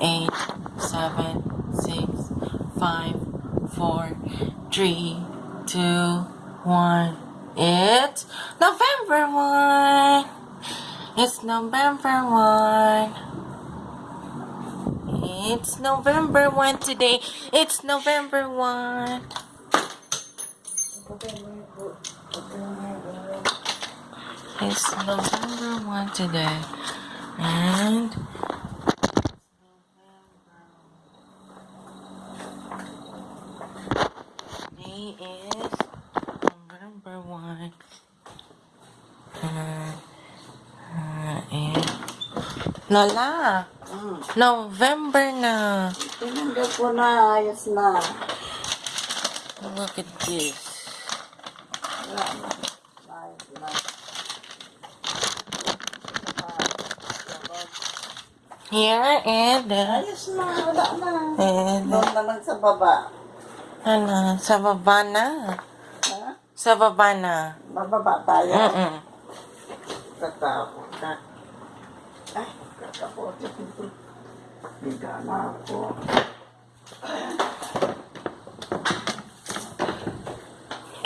eight, seven, six, five, four, three, two, one. It's November 1. It's November 1. It's November 1 today. It's November 1. It's November 1 today. And today is November 1. Uh, uh, and Lola, Hmm. November na. Tinanggap ko na, ayos na. Look at this. Here and uh, Ayos na, wala na. and Doon naman sa baba. Ano, sa baba na. Ha? Sa baba na. Bababa tayo. Mm-mm. Tatakot ka. Ay. Higa na ako.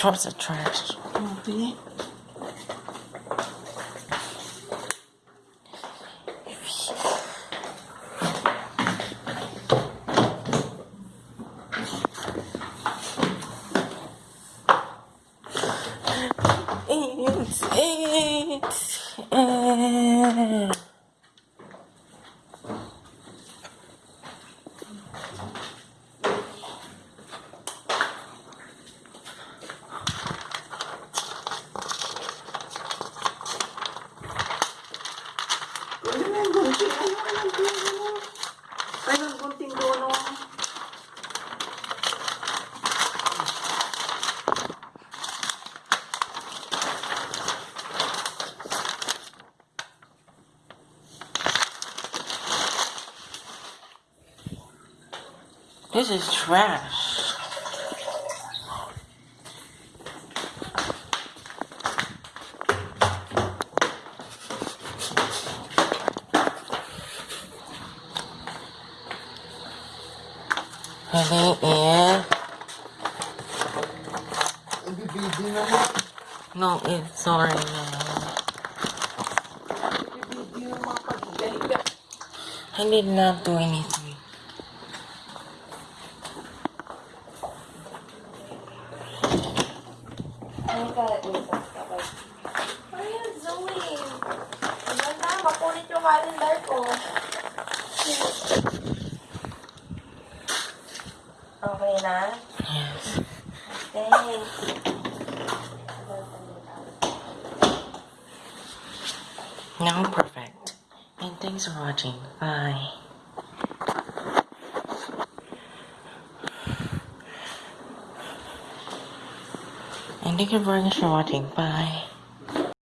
Towards the trash. It's, it's, eh. This is trash. Honey, yeah. No, it's sorry. I did not do anything. Ayan, Zoe. Ayan na, makulit yung calendar ko. Okay na? Yes. Okay. Now perfect. And thanks for watching. Bye. Thank you very much for watching. Bye.